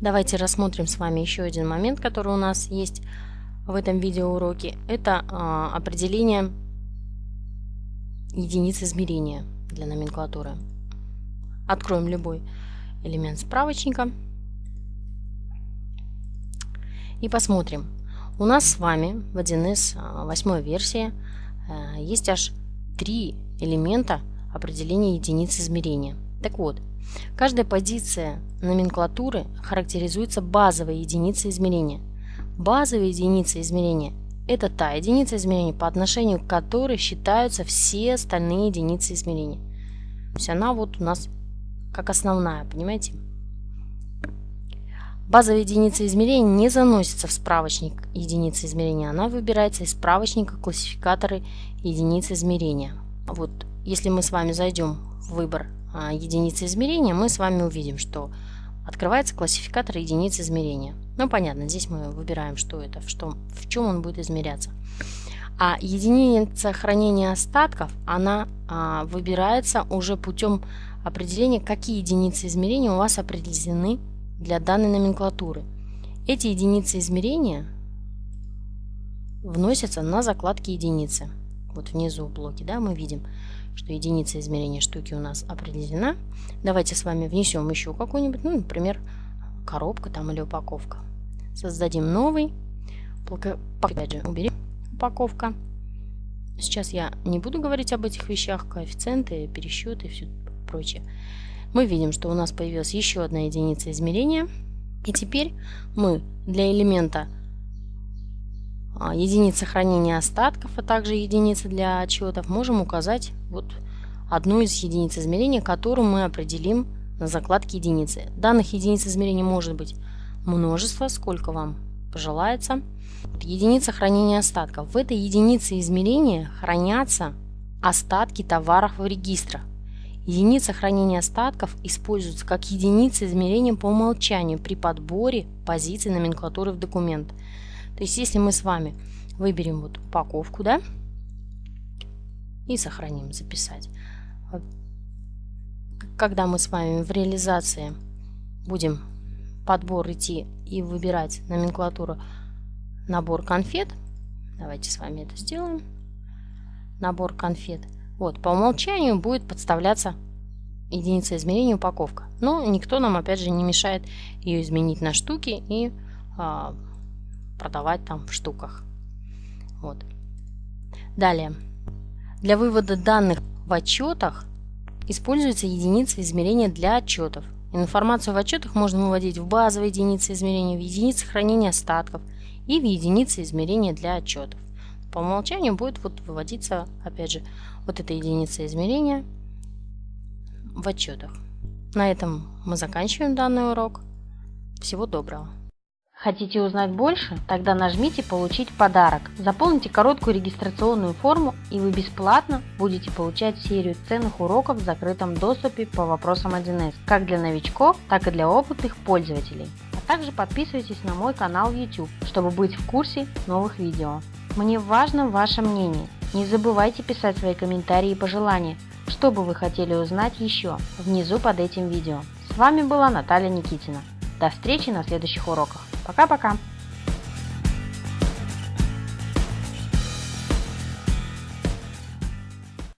Давайте рассмотрим с вами еще один момент, который у нас есть в этом видеоуроке. Это а, определение единиц измерения для номенклатуры. Откроем любой элемент справочника и посмотрим. У нас с вами в 1С 8 версии э, есть аж три элемента определения единиц измерения. Так вот, каждая позиция номенклатуры характеризуется базовой единицей измерения. Базовая единица измерения – это та единица измерения, по отношению к которой считаются все остальные единицы измерения. То есть она вот у нас как основная, понимаете? Базовая единица измерения не заносится в справочник единицы измерения, она выбирается из справочника классификаторы единиц измерения. Вот если мы с вами зайдем в выбор а, единицы измерения, мы с вами увидим, что открывается классификатор единиц измерения. Ну, понятно, здесь мы выбираем, что это, в, что, в чем он будет измеряться. А единица хранения остатков, она а, выбирается уже путем определения, какие единицы измерения у вас определены для данной номенклатуры. Эти единицы измерения вносятся на закладки единицы. Вот внизу в блоке да, мы видим, что единица измерения штуки у нас определена. Давайте с вами внесем еще какую-нибудь, ну, например, коробка там или упаковка. Создадим новый. Опять же, убери упаковка. Сейчас я не буду говорить об этих вещах, коэффициенты, пересчеты и все прочее мы видим, что у нас появилась еще одна единица измерения. И теперь мы для элемента единицы хранения остатков, а также единицы для отчетов можем указать вот одну из единиц измерения, которую мы определим на закладке единицы. Данных единиц измерения может быть множество, сколько вам пожелается. Единица хранения остатков. В этой единице измерения хранятся остатки товаров в регистрах. Единица хранения остатков используется как единица измерения по умолчанию при подборе позиций номенклатуры в документ. То есть если мы с вами выберем вот упаковку, да, и сохраним, записать. Когда мы с вами в реализации будем подбор идти и выбирать номенклатуру набор конфет, давайте с вами это сделаем, набор конфет – вот, по умолчанию будет подставляться единица измерения упаковка. Но никто нам, опять же, не мешает ее изменить на штуки и а, продавать там в штуках. Вот. Далее. Для вывода данных в отчетах используется единица измерения для отчетов. Информацию в отчетах можно выводить в базовые единицы измерения, в единицы хранения остатков и в единицы измерения для отчетов. По умолчанию будет вот выводиться, опять же, вот эта единица измерения в отчетах. На этом мы заканчиваем данный урок. Всего доброго! Хотите узнать больше? Тогда нажмите «Получить подарок». Заполните короткую регистрационную форму и вы бесплатно будете получать серию ценных уроков в закрытом доступе по вопросам 1С, как для новичков, так и для опытных пользователей. А также подписывайтесь на мой канал YouTube, чтобы быть в курсе новых видео. Мне важно ваше мнение. Не забывайте писать свои комментарии и пожелания, что бы вы хотели узнать еще, внизу под этим видео. С вами была Наталья Никитина. До встречи на следующих уроках. Пока-пока!